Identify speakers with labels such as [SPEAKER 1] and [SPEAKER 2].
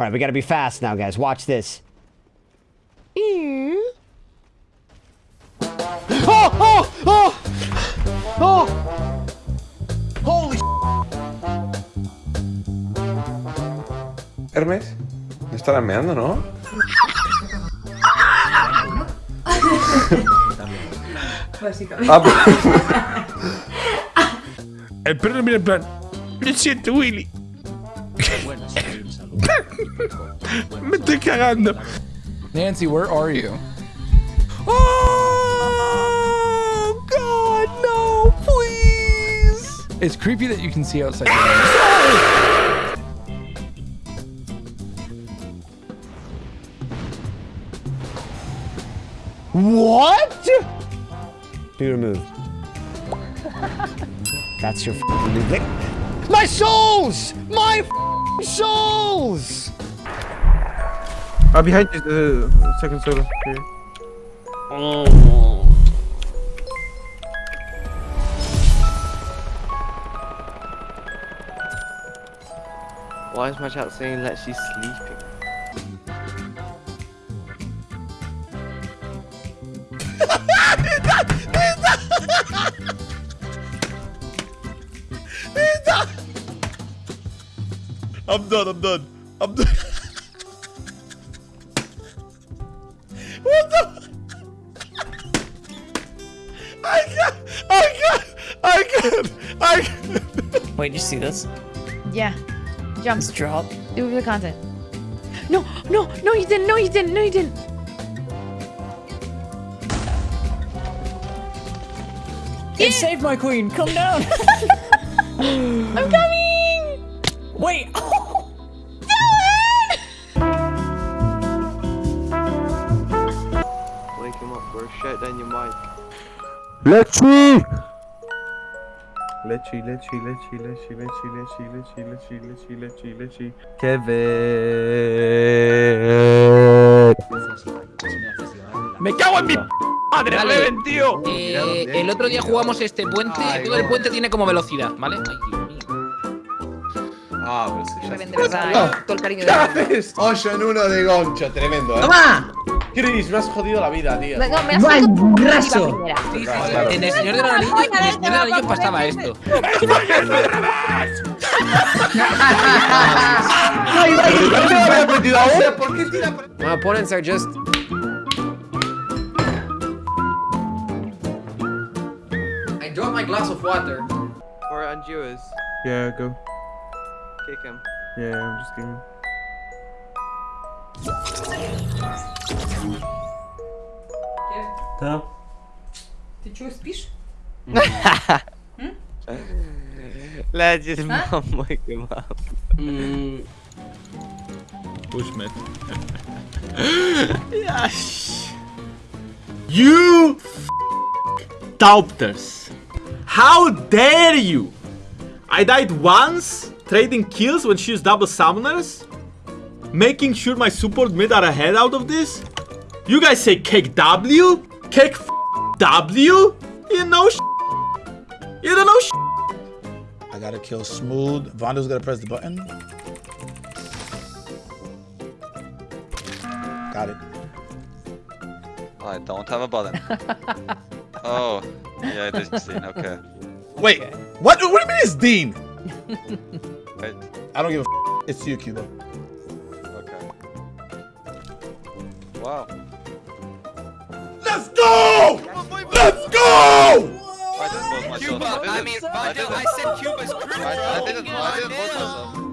[SPEAKER 1] All right, we gotta be fast now, guys. Watch this. Oh, oh, oh, oh! Holy
[SPEAKER 2] Hermes, no estarás meando, ¿no?
[SPEAKER 3] Básicamente.
[SPEAKER 2] Ah, pues-
[SPEAKER 4] El perro mira en plan. Lo siento, Willy. Me estoy cagando.
[SPEAKER 5] Nancy, where are you?
[SPEAKER 4] Oh God, no, please.
[SPEAKER 5] It's creepy that you can see outside your window.
[SPEAKER 1] What? Do your move. That's your f***ing move. My souls! My f***ing souls!
[SPEAKER 2] Ah, behind you, the second solo. Here.
[SPEAKER 6] Why is my chat saying that she's sleeping?
[SPEAKER 4] I'm done. I'm done. I'm done. what the? I can't. I can't. I can't. I can't.
[SPEAKER 7] Wait, did you see this?
[SPEAKER 3] Yeah. Jump.
[SPEAKER 7] Just drop.
[SPEAKER 3] Do the content. No, no, no, you didn't. No, you didn't. No, you didn't.
[SPEAKER 7] It saved my queen. Come down.
[SPEAKER 3] I'm coming.
[SPEAKER 7] Wait.
[SPEAKER 2] Lechi! Lechi, lechi, lechi, lechi, lechi, lechi, lechi, lechi, lechi, lechi, lechi. Kevin.
[SPEAKER 4] Me cago en mi madre,
[SPEAKER 8] Vale.
[SPEAKER 4] Reven, tío.
[SPEAKER 8] Eh, el otro día jugamos este puente. todo el puente tiene como velocidad, ¿vale? Ay, Dios mío.
[SPEAKER 9] Ah, pero sí, ya
[SPEAKER 3] Reven, de verdad, eh, todo el cariño de
[SPEAKER 2] haces?
[SPEAKER 9] 8 en 1 de Goncho, tremendo, ¿eh?
[SPEAKER 10] ¡Toma!
[SPEAKER 9] Chris, me has jodido la vida, tío.
[SPEAKER 3] Venga, me has jodido graso.
[SPEAKER 8] Sí, sí, sí. En el señor del anillo, en el señor del anillo pasaba esto.
[SPEAKER 11] My opponents are just I dropped my glass of water.
[SPEAKER 6] Or on
[SPEAKER 2] Yeah, go.
[SPEAKER 6] Kick him.
[SPEAKER 2] Yeah, I'm just kidding.
[SPEAKER 10] Да.
[SPEAKER 3] Ты что, спишь?
[SPEAKER 6] Legend, mom, wake him up.
[SPEAKER 4] Bushman. yes. You f- doubters. How dare you? I died once, trading kills when she used double summoners, Making sure my support mid are ahead out of this. You guys say cake W? Cake f- W? You know sh- You don't know sh-
[SPEAKER 9] I gotta kill Smooth. Vondo's gonna press the button. Got it.
[SPEAKER 6] I don't have a button. oh, yeah, it is Dean. Okay.
[SPEAKER 9] Wait, what? What do you mean it's Dean?
[SPEAKER 6] Wait,
[SPEAKER 9] I don't give a f- It's you, Cuba.
[SPEAKER 6] Wow.
[SPEAKER 9] Let's go! Let's go!
[SPEAKER 6] I didn't vote myself. I didn't, I, didn't,
[SPEAKER 8] I mean,
[SPEAKER 6] I, didn't,
[SPEAKER 8] I said Cuba's crew.
[SPEAKER 6] I, I didn't, I didn't vote myself.